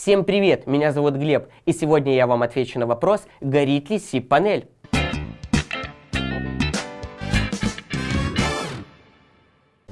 Всем привет, меня зовут Глеб, и сегодня я вам отвечу на вопрос, горит ли SIP-панель.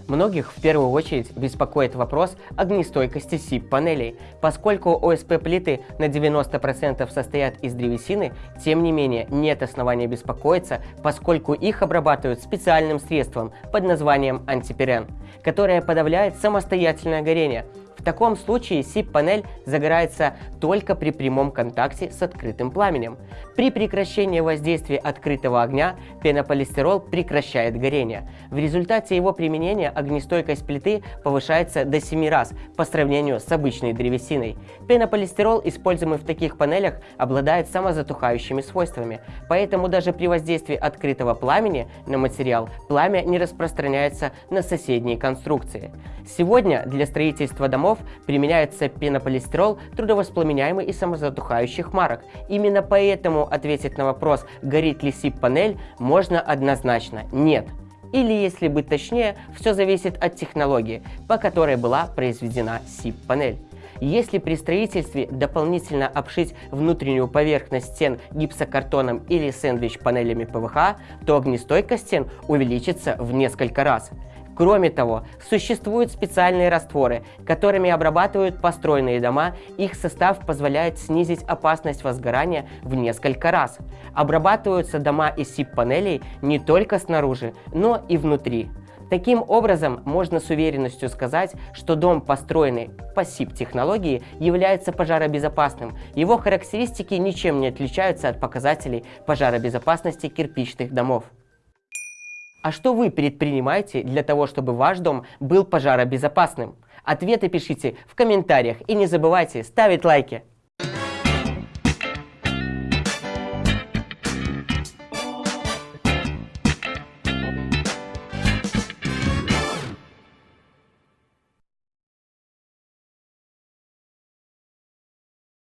Многих в первую очередь беспокоит вопрос огнестойкости SIP-панелей. Поскольку ОСП-плиты на 90% состоят из древесины, тем не менее нет основания беспокоиться, поскольку их обрабатывают специальным средством под названием антипирен, которое подавляет самостоятельное горение, таком случае SIP-панель загорается только при прямом контакте с открытым пламенем. При прекращении воздействия открытого огня пенополистирол прекращает горение. В результате его применения огнестойкость плиты повышается до 7 раз по сравнению с обычной древесиной. Пенополистирол, используемый в таких панелях, обладает самозатухающими свойствами, поэтому даже при воздействии открытого пламени на материал пламя не распространяется на соседние конструкции. Сегодня для строительства домов станков применяется пенополистирол, трудовоспламеняемый и самозатухающих марок. Именно поэтому ответить на вопрос, горит ли SIP-панель, можно однозначно – нет. Или, если быть точнее, все зависит от технологии, по которой была произведена SIP-панель. Если при строительстве дополнительно обшить внутреннюю поверхность стен гипсокартоном или сэндвич-панелями ПВХ, то огнестойкость стен увеличится в несколько раз. Кроме того, существуют специальные растворы, которыми обрабатывают построенные дома, их состав позволяет снизить опасность возгорания в несколько раз. Обрабатываются дома из СИП-панелей не только снаружи, но и внутри. Таким образом, можно с уверенностью сказать, что дом, построенный по SIP-технологии, является пожаробезопасным. Его характеристики ничем не отличаются от показателей пожаробезопасности кирпичных домов. А что вы предпринимаете для того, чтобы ваш дом был пожаробезопасным? Ответы пишите в комментариях и не забывайте ставить лайки.